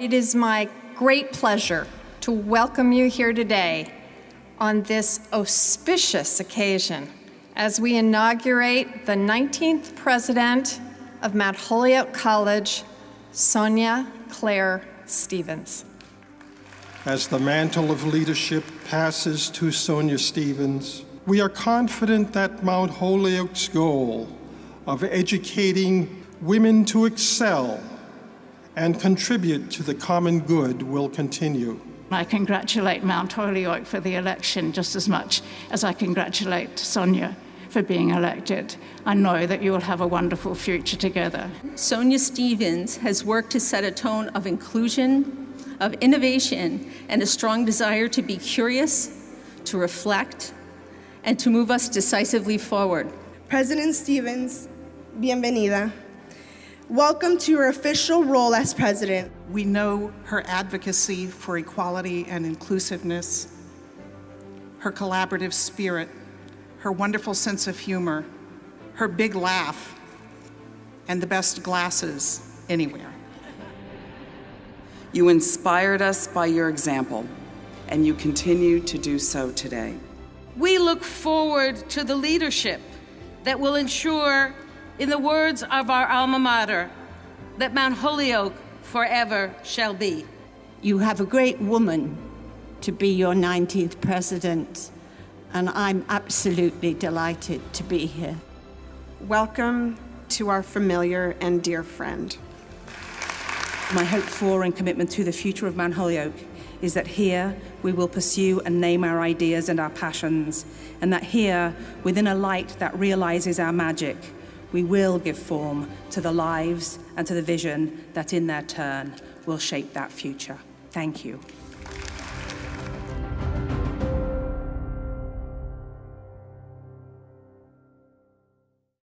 It is my great pleasure to welcome you here today on this auspicious occasion as we inaugurate the 19th president of Mount Holyoke College, Sonya Claire Stephens. As the mantle of leadership passes to Sonya Stephens, we are confident that Mount Holyoke's goal of educating women to excel and contribute to the common good will continue. I congratulate Mount Holyoke for the election just as much as I congratulate Sonya for being elected. I know that you will have a wonderful future together. Sonya Stephens has worked to set a tone of inclusion, of innovation, and a strong desire to be curious, to reflect, and to move us decisively forward. President Stephens, bienvenida. Welcome to your official role as president. We know her advocacy for equality and inclusiveness, her collaborative spirit, her wonderful sense of humor, her big laugh, and the best glasses anywhere. You inspired us by your example, and you continue to do so today. We look forward to the leadership that will ensure, in the words of our alma mater, that Mount Holyoke forever shall be. You have a great woman to be your 19th president, and I'm absolutely delighted to be here. Welcome to our familiar and dear friend. My hope for and commitment to the future of Mount Holyoke is that here we will pursue and name our ideas and our passions, and that here, within a light that realizes our magic, we will give form to the lives and to the vision that in their turn will shape that future. Thank you.